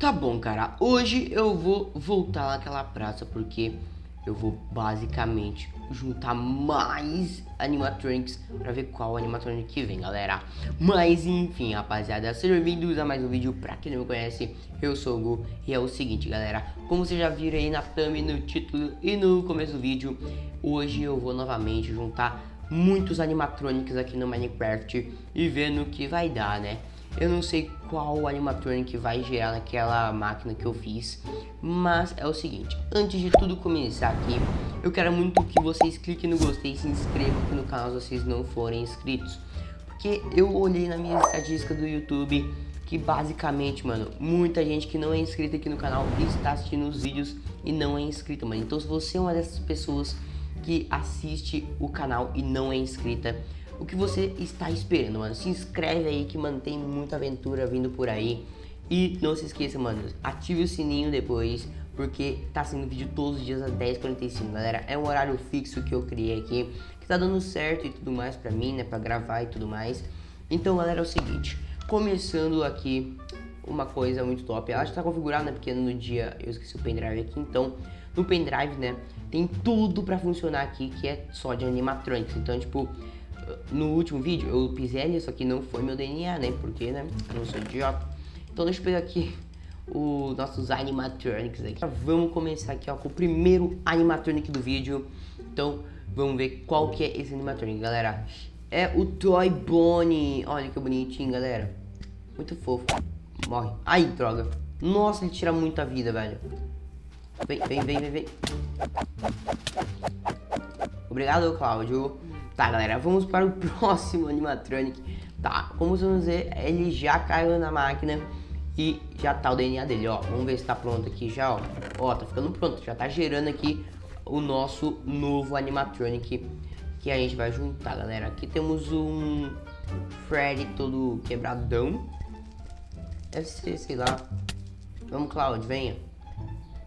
Tá bom, cara. Hoje eu vou voltar naquela praça porque eu vou basicamente juntar mais animatronics pra ver qual animatronic que vem, galera. Mas enfim, rapaziada, sejam bem-vindos a mais um vídeo. Pra quem não me conhece, eu sou o Gu e é o seguinte, galera. Como vocês já viram aí na thumb, no título e no começo do vídeo, hoje eu vou novamente juntar muitos animatronics aqui no Minecraft e ver no que vai dar, né? Eu não sei qual animatronic vai gerar naquela máquina que eu fiz, mas é o seguinte, antes de tudo começar aqui, eu quero muito que vocês cliquem no gostei e se inscrevam aqui no canal se vocês não forem inscritos. Porque eu olhei na minha estatística do YouTube que basicamente, mano, muita gente que não é inscrita aqui no canal está assistindo os vídeos e não é inscrita, mano. Então se você é uma dessas pessoas que assiste o canal e não é inscrita, o que você está esperando, mano? Se inscreve aí que mantém muita aventura vindo por aí. E não se esqueça, mano, ative o sininho depois, porque tá sendo vídeo todos os dias às 10h45, galera. É um horário fixo que eu criei aqui, que tá dando certo e tudo mais pra mim, né, pra gravar e tudo mais. Então, galera, é o seguinte, começando aqui uma coisa muito top. Ela já tá configurada, né, porque no dia eu esqueci o pendrive aqui, então no pendrive, né, tem tudo pra funcionar aqui, que é só de animatronics. Então, tipo, no último vídeo eu pisei ali, só que não foi meu DNA, né? Porque, né? Eu não sou idiota. Então deixa eu pegar aqui os nossos animatronics aqui. Vamos começar aqui, ó, com o primeiro animatronic do vídeo. Então, vamos ver qual que é esse animatronic, galera. É o Toy Bonnie. Olha que bonitinho, galera. Muito fofo. Morre. Ai, droga. Nossa, ele tira muita vida, velho. Vem, vem, vem, vem, vem. Obrigado, Cláudio. Tá, galera, vamos para o próximo animatronic. Tá, como vocês vão ver, ele já caiu na máquina e já tá o DNA dele, ó. Vamos ver se tá pronto aqui já, ó. Ó, tá ficando pronto, já tá gerando aqui o nosso novo animatronic que a gente vai juntar, galera. Aqui temos um Freddy todo quebradão. Deve ser, sei lá. Vamos, Cloud, venha.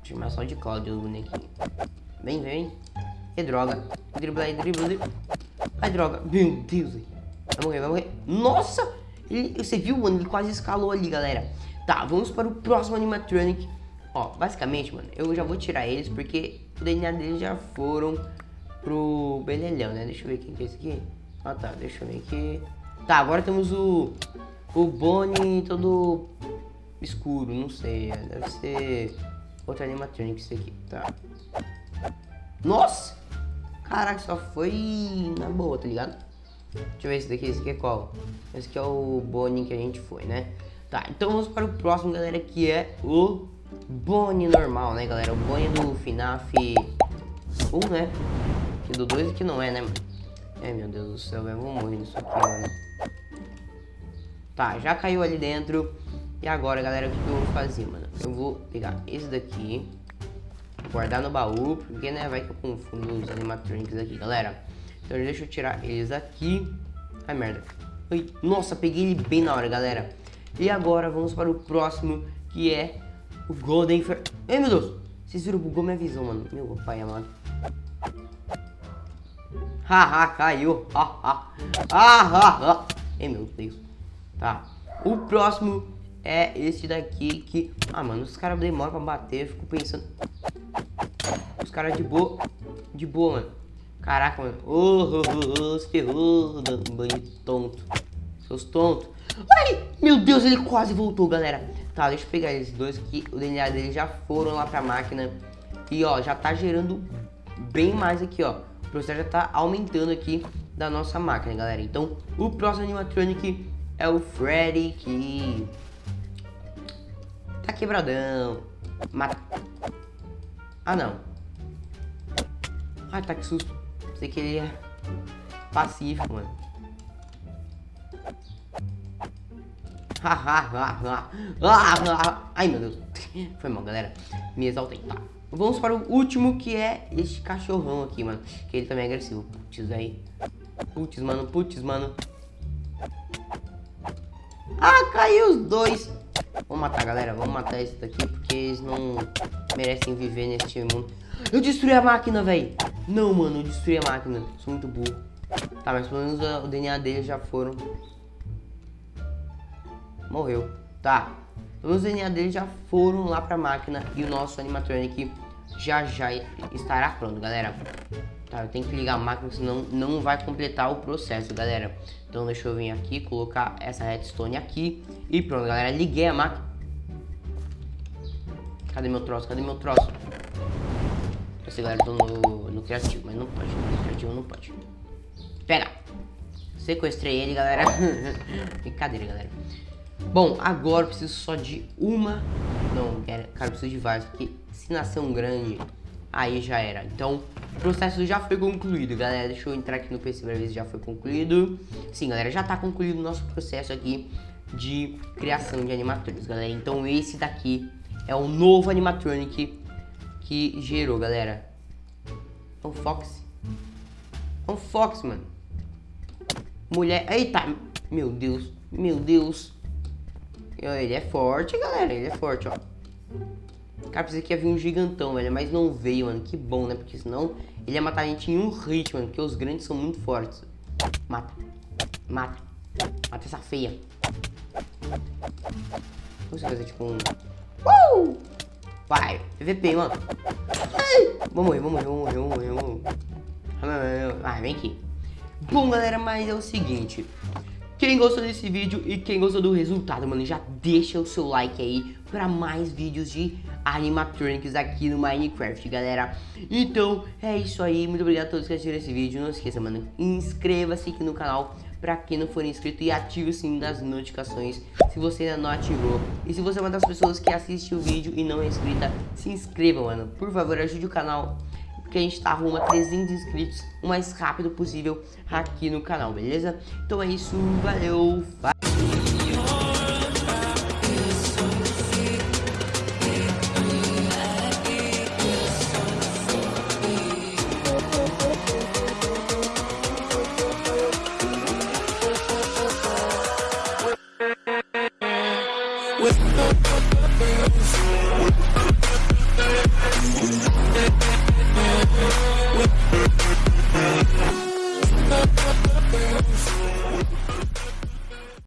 Chamar só de Cloud os bonequinhos. Vem, vem. Que droga. Dribla aí, dribla, dribla. Ai, droga. Meu Deus. Vai morrer, vai morrer. Nossa! Ele, você viu, mano? Ele quase escalou ali, galera. Tá, vamos para o próximo animatronic. Ó, basicamente, mano, eu já vou tirar eles porque o DNA deles já foram pro Belelhão, né? Deixa eu ver quem que é esse aqui. Ah, tá. Deixa eu ver aqui. Tá, agora temos o... O Bonnie todo escuro, não sei. Deve ser outro animatronic esse aqui, tá. Nossa! Caraca, só foi na boa, tá ligado? Deixa eu ver esse daqui, esse aqui é qual? Esse aqui é o Bonnie que a gente foi, né? Tá, então vamos para o próximo, galera, que é o Bonnie normal, né, galera? O Bonnie do FNAF 1, né? Que do 2 aqui não é, né? É, meu Deus do céu, eu vou morrer nisso aqui, mano. Tá, já caiu ali dentro. E agora, galera, o que eu vou fazer, mano? Eu vou pegar esse daqui guardar no baú, porque, né, vai que eu confundo os animatronics aqui, galera. Então deixa eu tirar eles aqui. Ai, merda. Ai, nossa, peguei ele bem na hora, galera. E agora vamos para o próximo, que é o Golden Fer... Ai, meu Deus. Vocês viram, bugou minha visão, mano. Meu pai amado. Haha, caiu. Haha. Haha. Ai, meu Deus. Tá. O próximo é esse daqui que... Ah, mano, os caras demoram pra bater. Eu fico pensando caras de boa. De boa, mano. Caraca, mano. Ô, oh, se ferrou, banho tonto. Seus tontos. Ai, meu Deus, ele quase voltou, galera. Tá, deixa eu pegar esses dois que o DNA deles já foram lá pra máquina. E, ó, já tá gerando bem mais aqui, ó. O processo já tá aumentando aqui da nossa máquina, galera. Então, o próximo animatronic é o Freddy, que tá quebradão. Mata... Ah, não. Ai, tá que susto. Pensei que ele é pacífico, mano. Ai, meu Deus. Foi mal, galera. Me exaltei. Tá. Vamos para o último, que é este cachorrão aqui, mano. Que ele também é agressivo. Putz, aí. Putz, mano. Putz, mano. Ah, caiu os dois. Vamos matar, galera. Vamos matar esse daqui, porque eles não merecem viver neste mundo. Eu destruí a máquina, velho. Não, mano, eu destruí a máquina. Sou muito burro. Tá, mas pelo menos o DNA deles já foram. Morreu. Tá. Pelo menos o DNA deles já foram lá pra máquina. E o nosso animatronic já já estará pronto, galera. Tá, eu tenho que ligar a máquina, senão não vai completar o processo, galera. Então deixa eu vir aqui, colocar essa redstone aqui. E pronto, galera, liguei a máquina. Cadê meu troço? Cadê meu troço? Sei, galera, no, no criativo, mas não pode. No criativo não pode. Pega! Sequestrei ele, galera. Brincadeira, galera. Bom, agora eu preciso só de uma... Não, cara, eu preciso de várias, porque se nascer um grande, aí já era. Então, o processo já foi concluído, galera. Deixa eu entrar aqui no PC pra ver se já foi concluído. Sim, galera, já tá concluído o nosso processo aqui de criação de animatronics, galera. Então, esse daqui é o novo animatronic que gerou, galera. É um Fox. É um Fox, mano. Mulher... Eita! Meu Deus. Meu Deus. Ele é forte, galera. Ele é forte, ó. Cara, pensei que ia vir um gigantão, velho. Mas não veio, mano. Que bom, né? Porque senão ele ia matar a gente em um hit, mano. Porque os grandes são muito fortes. Mata. Mata. Mata essa feia. Vamos fazer tipo um... Uh! Vai. PVP, mano. Ai. Vamos morrer, vamos morrer, vamos morrer, vamos morrer, vamos morrer. Ah, vem aqui. Bom, galera, mas é o seguinte. Quem gostou desse vídeo e quem gostou do resultado, mano, já deixa o seu like aí para mais vídeos de animatronics aqui no Minecraft, galera. Então, é isso aí. Muito obrigado a todos que assistiram esse vídeo. Não esqueça, mano, inscreva-se aqui no canal para quem não for inscrito e ative o sininho das notificações se você ainda não ativou. E se você é uma das pessoas que assiste o vídeo e não é inscrita, se inscreva, mano. Por favor, ajude o canal que a gente tá rumo a 300 inscritos o mais rápido possível aqui no canal, beleza? Então é isso, valeu, falou! with